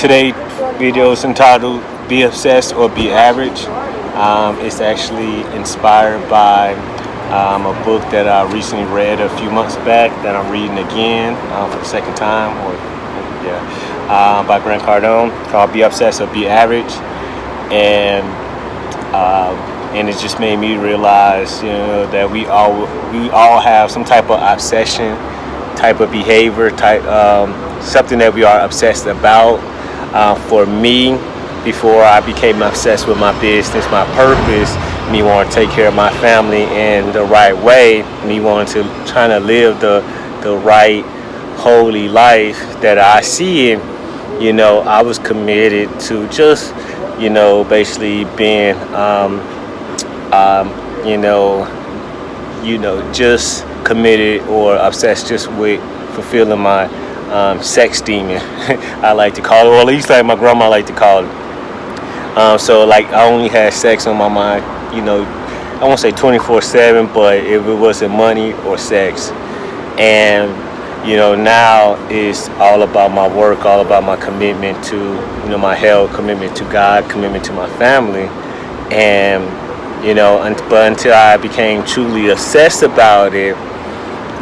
today video is entitled Be Obsessed or Be Average. Um, it's actually inspired by um, a book that I recently read a few months back that I'm reading again uh, for the second time, or yeah, uh, by Grant Cardone called Be Obsessed or Be Average. And uh, and it just made me realize, you know, that we all we all have some type of obsession, type of behavior, type um, something that we are obsessed about. Uh, for me, before I became obsessed with my business, my purpose, me wanting to take care of my family in the right way, me wanting to trying to live the the right holy life that I see it, you know, I was committed to just, you know, basically being, um, um, you know, you know, just committed or obsessed just with fulfilling my um, sex demon, I like to call it, or at least like my grandma like to call it. Um, so like I only had sex on my mind, you know, I won't say 24-7, but if it wasn't money or sex. And, you know, now it's all about my work, all about my commitment to, you know, my health, commitment to God, commitment to my family. And, you know, but until I became truly obsessed about it,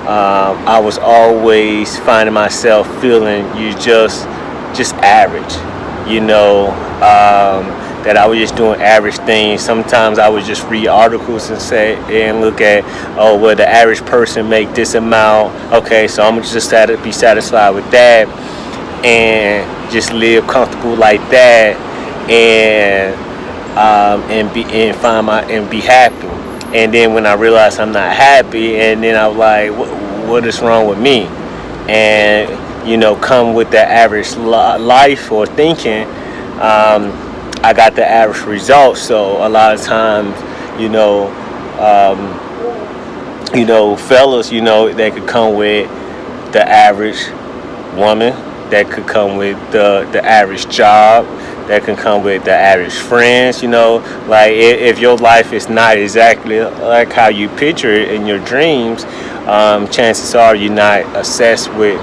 um, I was always finding myself feeling you just just average you know um, that I was just doing average things. Sometimes I would just read articles and say and look at oh well the average person make this amount. Okay so I'm just be satisfied with that and just live comfortable like that and um, and be and find my and be happy and then when I realized I'm not happy and then I was like what, is wrong with me? And you know come with the average life or thinking um, I got the average results so a lot of times you know um, you know fellas you know they could come with the average woman that could come with the the average job that can come with the average friends you know? Like if your life is not exactly like how you picture it in your dreams um, chances are you're not obsessed with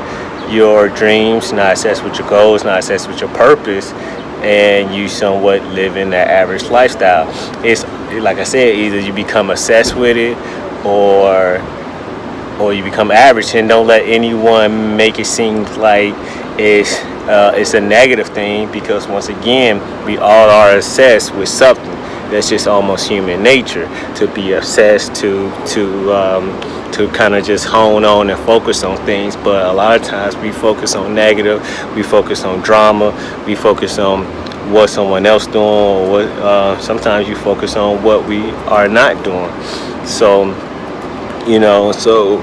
your dreams not obsessed with your goals not obsessed with your purpose and you somewhat living that average lifestyle. It's like I said either you become obsessed with it or or you become average and don't let anyone make it seem like it's uh, it's a negative thing because once again we all are obsessed with something that's just almost human nature to be obsessed to to um, to kind of just hone on and focus on things. But a lot of times we focus on negative we focus on drama we focus on what someone else doing or what uh, sometimes you focus on what we are not doing. So you know so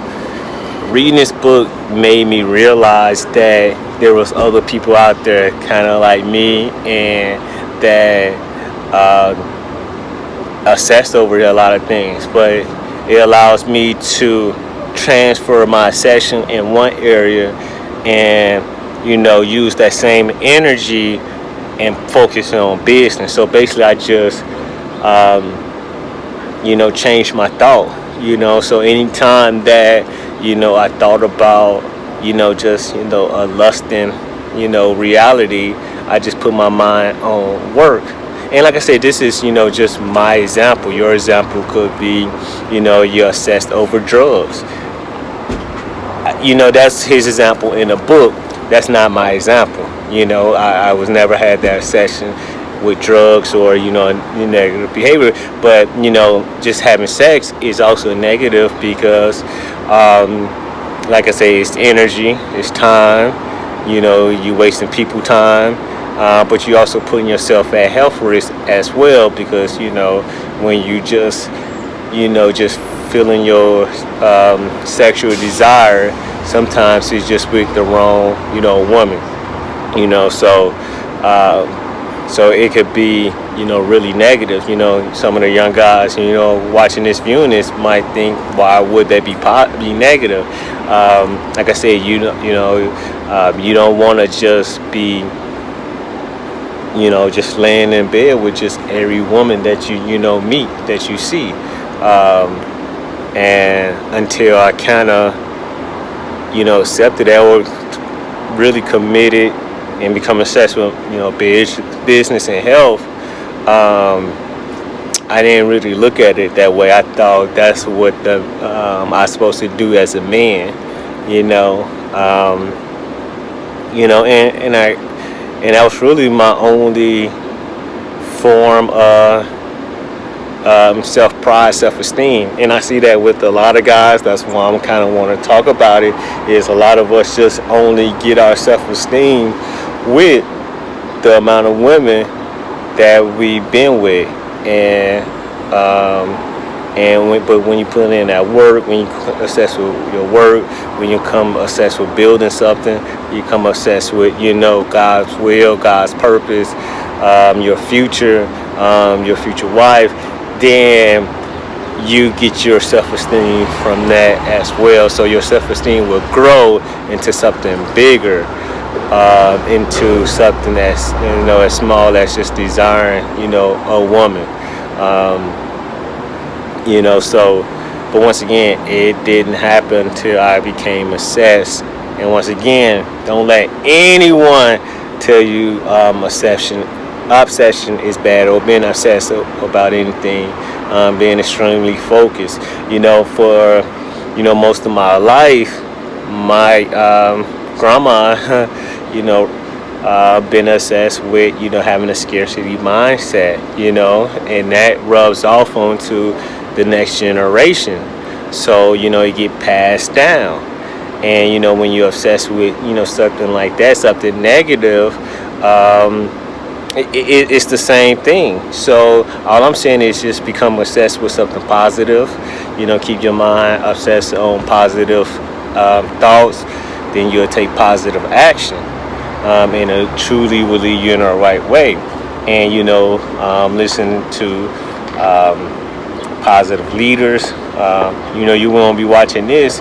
reading this book made me realize that there was other people out there kind of like me and that uh, assessed over a lot of things. But it allows me to transfer my session in one area and you know use that same energy and focus on business. So basically I just um, you know change my thought you know? So anytime that you know I thought about you know just you know a lusting you know reality. I just put my mind on work. And like I said this is you know just my example. Your example could be you know you're obsessed over drugs. You know that's his example in a book. That's not my example. You know I, I was never had that session with drugs or you know negative behavior. But you know just having sex is also negative because um, like I say it's energy it's time you know you wasting people time uh, but you also putting yourself at health risk as well because you know when you just you know just feeling your um, sexual desire sometimes it's just with the wrong you know woman you know so uh, so it could be you know really negative. You know some of the young guys you know watching this viewing this might think why would that be be negative? Um, like I said you know you know uh, you don't want to just be you know just laying in bed with just every woman that you you know meet that you see. Um, and until I kind of you know accepted that or really committed and become obsessed with you know business and health, um, I didn't really look at it that way. I thought that's what the um, I was supposed to do as a man, you know, um, you know, and and I and that was really my only form of um, self-pride, self-esteem, and I see that with a lot of guys. That's why I'm kind of want to talk about it. Is a lot of us just only get our self-esteem with the amount of women that we've been with, and um, and when, but when you put in that work, when you assess with your work, when you come assess with building something, you come assess with you know God's will, God's purpose, um, your future, um, your future wife then you get your self-esteem from that as well. So your self-esteem will grow into something bigger, uh, into something that's you know as small as just desiring you know a woman. Um, you know, so but once again, it didn't happen until I became obsessed. And once again, don't let anyone tell you um, obsession obsession is bad or being obsessed about anything um, being extremely focused you know for you know most of my life my um, grandma you know uh, been obsessed with you know having a scarcity mindset you know and that rubs off onto the next generation so you know it get passed down and you know when you're obsessed with you know something like that something negative um, it, it, it's the same thing. So all I'm saying is just become obsessed with something positive. You know, keep your mind obsessed on positive um, thoughts. Then you'll take positive action, um, and it truly will lead you in the right way. And you know, um, listen to um, positive leaders. Um, you know, you won't be watching this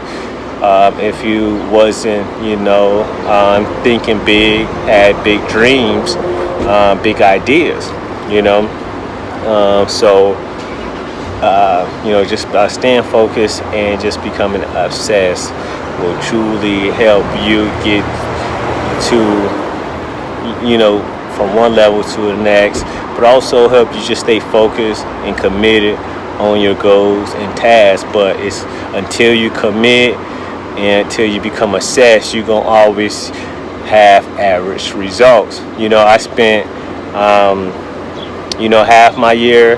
um, if you wasn't, you know, thinking big, had big dreams, uh, big ideas, you know. So, uh, you know, just uh, staying focused and just becoming obsessed will truly help you get to, you know, from one level to the next, but also help you just stay focused and committed on your goals and tasks. But it's until you commit and until you become obsessed, you're gonna always have average results. You know, I spent, um, you know, half my year,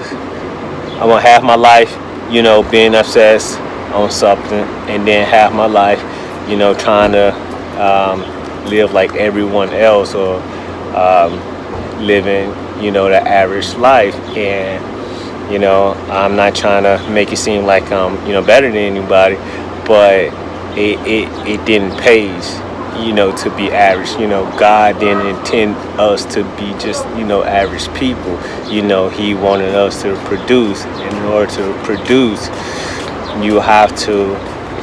I want half my life, you know, being obsessed on something, and then half my life, you know, trying to um, live like everyone else or um, living, you know, the average life. And, you know, I'm not trying to make it seem like I'm, you know, better than anybody, but it, it, it didn't pays you know, to be average. You know, God didn't intend us to be just, you know, average people. You know, He wanted us to produce. In order to produce, you have to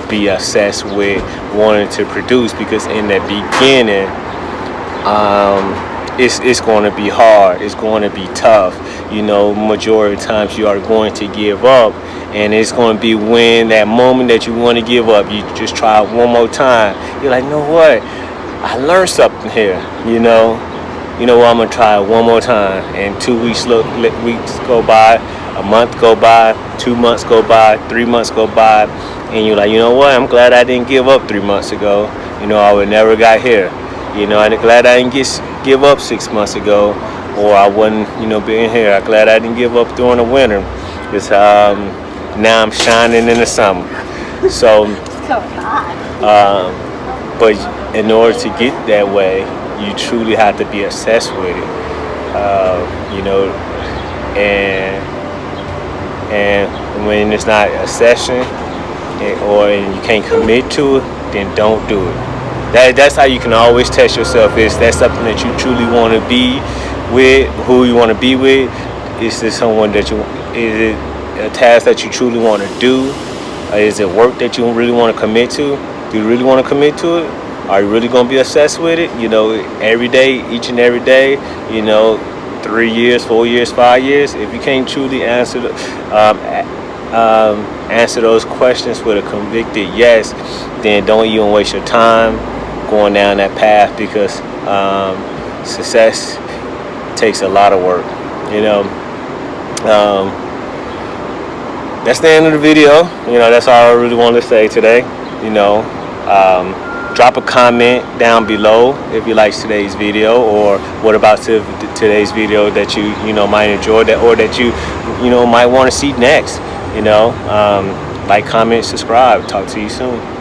be obsessed with wanting to produce because in the beginning, um, it's, it's going to be hard. It's going to be tough. You know, majority of times you are going to give up and it's going to be when that moment that you want to give up you just try one more time you're like you know what i learned something here you know you know what i'm gonna try it one more time and two weeks look weeks go by a month go by two months go by three months go by and you're like you know what? I'm glad i didn't give up three months ago. You know i would never got here. You know i'm glad i didn't get give up six months ago or i wouldn't you know being here. I'm glad i didn't give up during the winter because um now I'm shining in the summer. So, um, but in order to get that way, you truly have to be obsessed with it. Uh, you know, and and when it's not a session or you can't commit to it, then don't do it. That, that's how you can always test yourself. Is that something that you truly want to be with? Who you want to be with? Is this someone that you? Is it a task that you truly want to do? Is it work that you really want to commit to? Do you really want to commit to it? Are you really going to be obsessed with it? You know, every day, each and every day, you know, three years, four years, five years, if you can't truly answer um, um, answer those questions with a convicted yes, then don't even waste your time going down that path because um, success takes a lot of work. You know, um, that's the end of the video. You know, that's all I really wanted to say today. You know, um, drop a comment down below if you liked today's video or what about today's video that you you know might enjoy that or that you you know might want to see next. You know, um, like, comment, subscribe. Talk to you soon.